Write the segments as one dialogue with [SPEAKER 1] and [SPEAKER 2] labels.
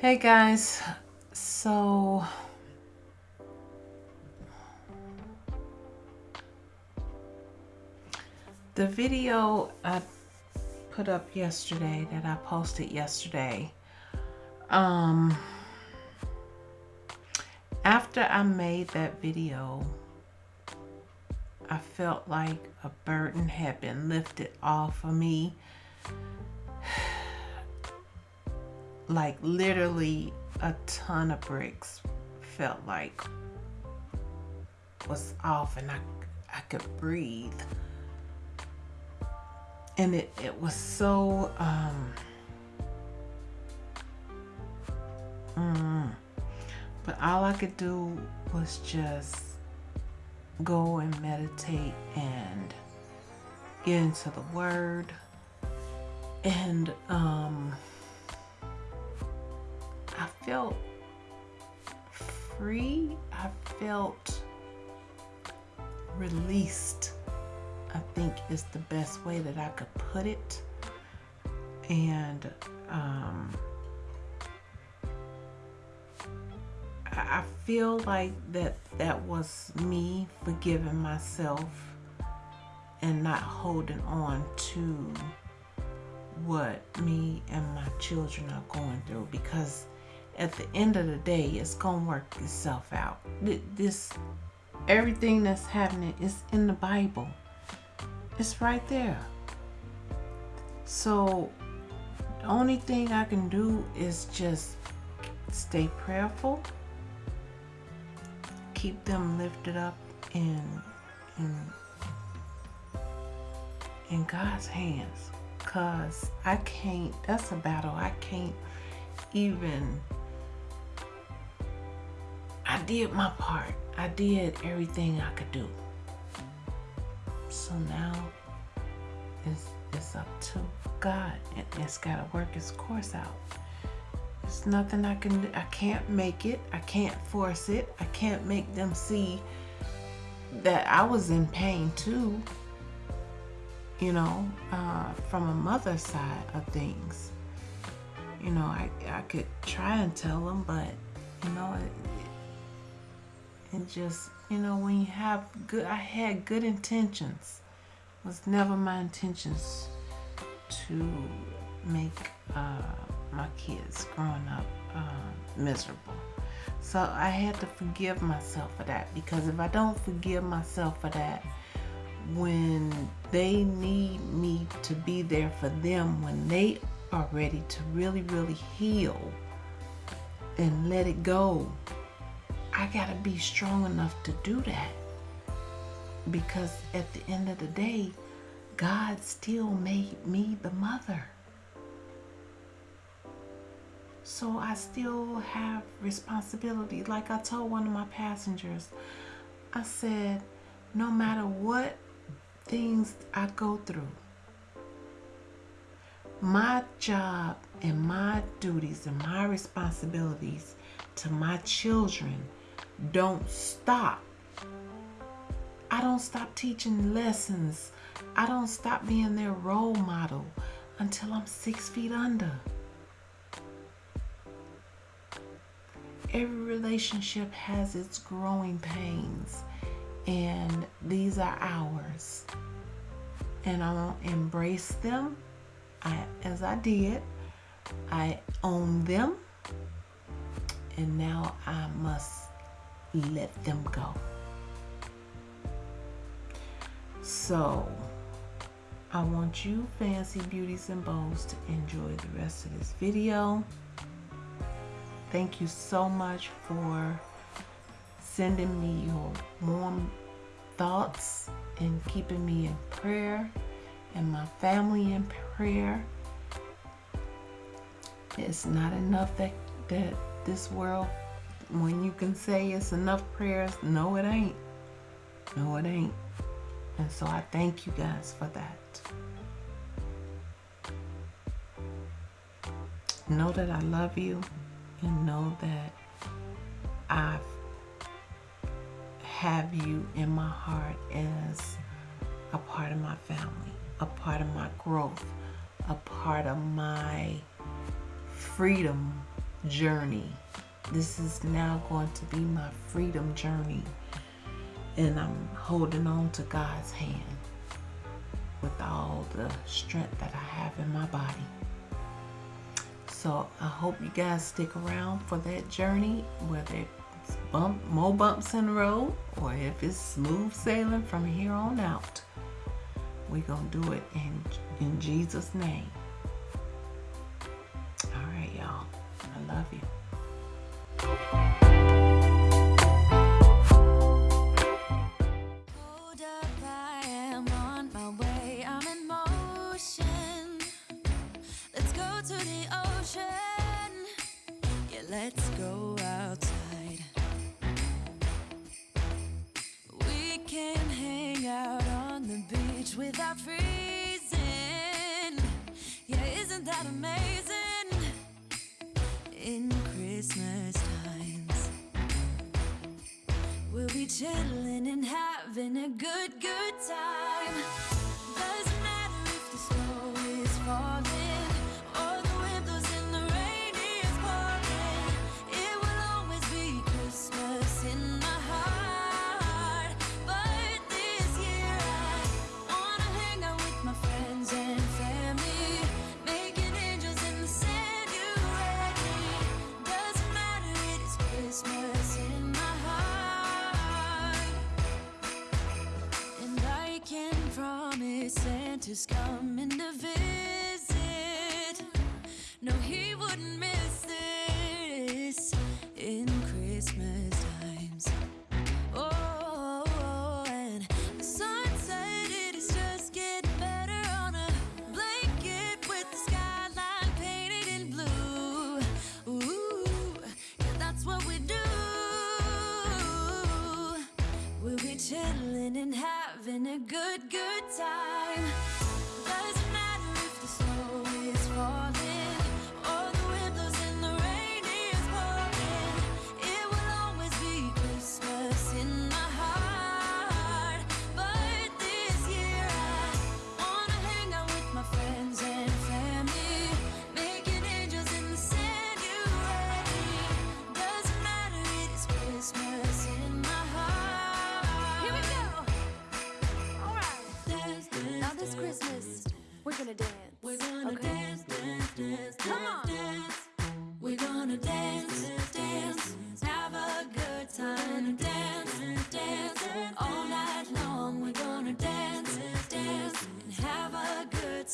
[SPEAKER 1] Hey guys, so the video I put up yesterday that I posted yesterday um after I made that video I felt like a burden had been lifted off of me like literally a ton of bricks felt like was off and I, I could breathe. And it, it was so, um, mm, but all I could do was just go and meditate and get into the word and, um, felt free. I felt released. I think is the best way that I could put it. And um, I feel like that that was me forgiving myself and not holding on to what me and my children are going through because at the end of the day, it's gonna work itself out. This, everything that's happening is in the Bible. It's right there. So, the only thing I can do is just stay prayerful, keep them lifted up in in in God's hands. Cause I can't. That's a battle I can't even did my part. I did everything I could do. So now it's, it's up to God and it's got to work its course out. There's nothing I can do. I can't make it. I can't force it. I can't make them see that I was in pain too. You know, uh, from a mother's side of things. You know, I, I could try and tell them, but, you know, it, and just you know when you have good I had good intentions. It was never my intentions to make uh, my kids growing up uh, miserable. So I had to forgive myself for that because if I don't forgive myself for that when they need me to be there for them when they are ready to really really heal and let it go I got to be strong enough to do that. Because at the end of the day, God still made me the mother. So I still have responsibility. Like I told one of my passengers, I said, no matter what things I go through, my job and my duties and my responsibilities to my children don't stop. I don't stop teaching lessons. I don't stop being their role model until I'm six feet under. Every relationship has its growing pains, and these are ours. And I will embrace them I, as I did. I own them, and now I must let them go. So, I want you fancy beauties and bows to enjoy the rest of this video. Thank you so much for sending me your warm thoughts and keeping me in prayer and my family in prayer. It's not enough that, that this world when you can say it's enough prayers, no, it ain't. No, it ain't. And so I thank you guys for that. Know that I love you and know that I have you in my heart as a part of my family, a part of my growth, a part of my freedom journey. This is now going to be my freedom journey. And I'm holding on to God's hand with all the strength that I have in my body. So I hope you guys stick around for that journey, whether it's bump, more bumps in the road or if it's smooth sailing from here on out. We're going to do it in, in Jesus' name. All right, y'all. I love you.
[SPEAKER 2] Let's go to the ocean. Yeah, let's go outside. We can hang out on the beach without freezing. Santa's coming to visit. No, he wouldn't miss this in Christmas times. Oh, and the sun said it is just getting better on a blanket with the skyline painted in blue. Ooh, yeah, that's what we do. We'll be chilling and having a good, good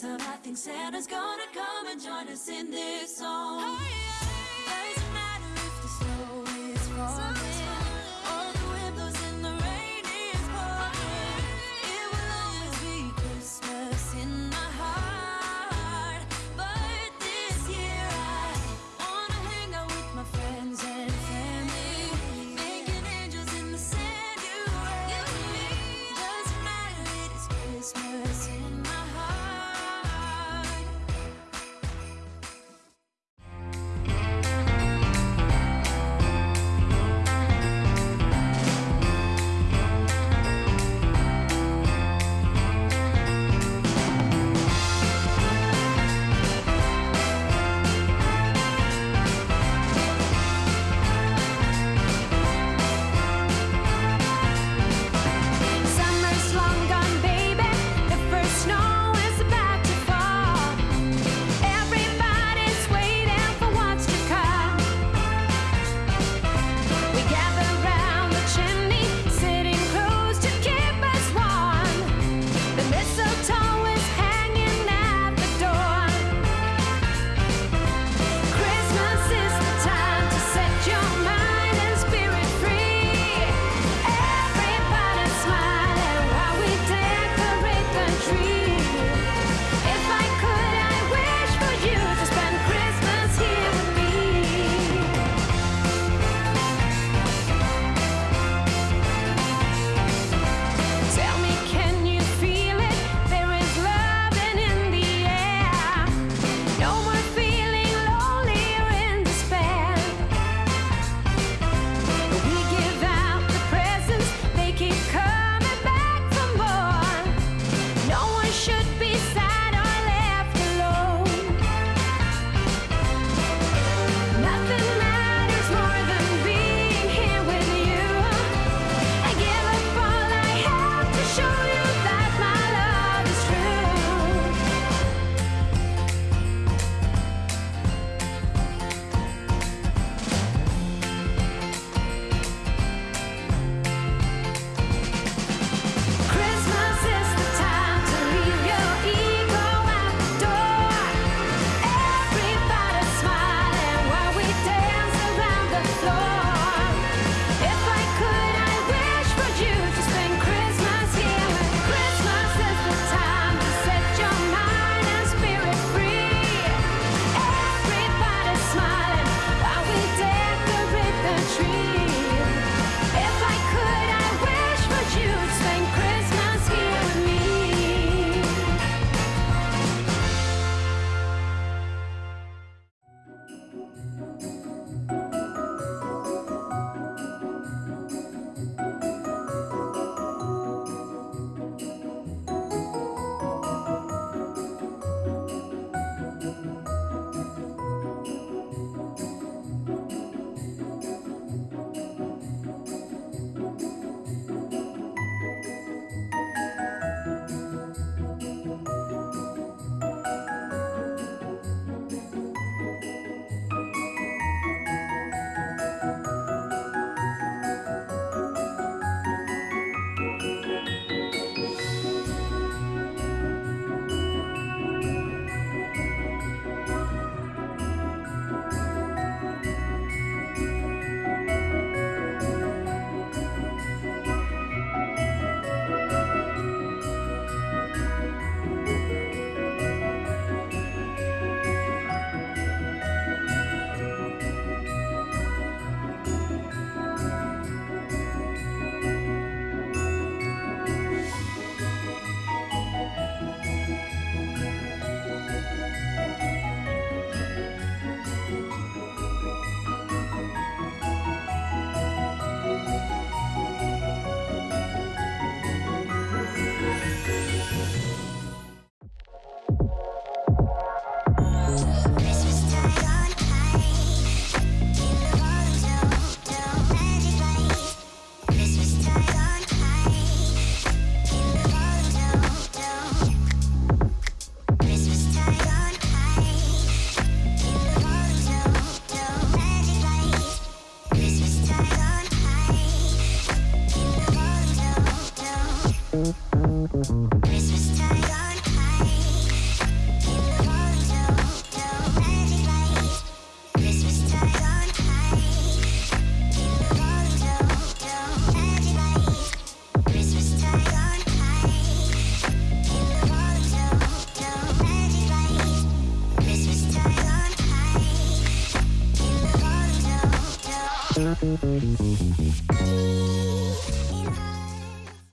[SPEAKER 2] time. I think Santa's gonna come and join us in this song. Doesn't